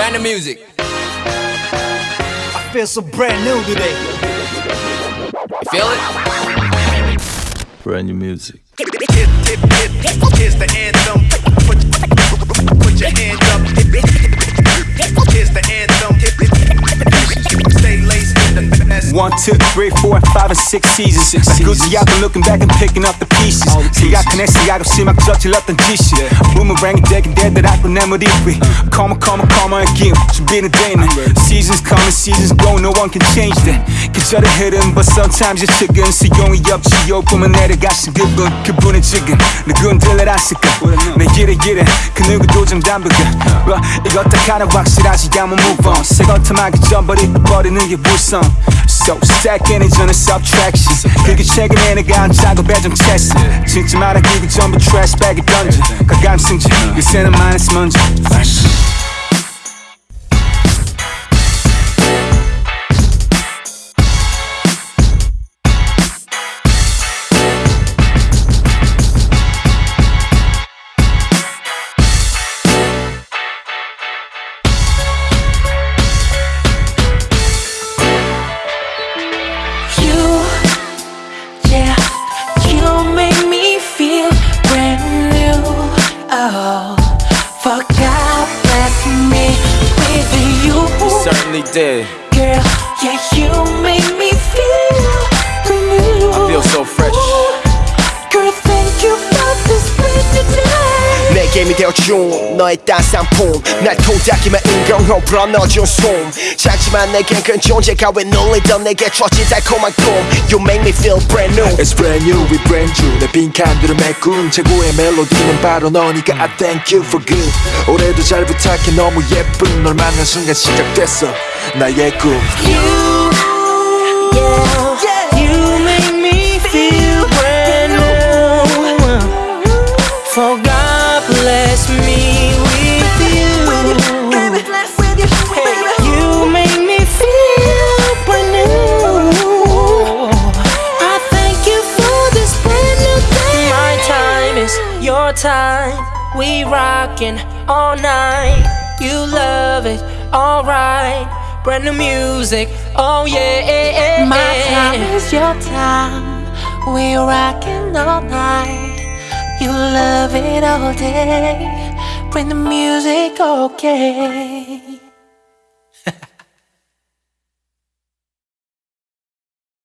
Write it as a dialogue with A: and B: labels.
A: Random music.
B: I feel so brand new today.
A: You feel it?
C: Brand new music.
D: Here's the anthem. Put, put your hands
E: One, two, three, four, five, and six seasons. 나 꾸지하고 looking back and picking up the pieces. 시작한 시작 없이 막 저질렀던 짓이. Boomerang이 되긴 되더라고 내 머리 위. Come on, come on, come on, again. 준비는 되는. Seasons coming, seasons go, no one can change that. 계절의 흐름, but sometimes it's chicken. 수용이 없지, 요 보면 내려가신 그분, 그분은 지금 누군 들려놨을까? 내 길에 길에 그 누구도 정담부가. Well, 이것 다 하나 확실하지, I'm move on. 새 것만 전버리 버리는 게 무 성. So stacking it 전에 subtraction. 그게 최근에 내가 한 작업에 좀 채스. 진짜 말하기고 전부 trash bag에 던져. 가감승지, 요새는 마이너스 먼저.
F: Girl. Yeah,
G: 게임이 되어준 너의 따스한 폼날 토닥이면 인공호 불어넣어준 숨. 작지만 내겐 큰 존재가 왜 놀리던 내게 줬지 달콤한 꿈. You make me feel brand new.
C: It's brand new, we brand new. 내 빈칸들을 메꾼 최고의 멜로디는 바로 너니까 I thank you for good. 올해도 잘 부탁해 너무 예쁜. 널 만난 순간 시작됐어 나의 꿈.
F: You, yeah, you time. We rockin' all night. You love it, alright. Brand new music, oh yeah.
H: My time is your time. We rockin' all night. You love it all day. Bring the music, okay?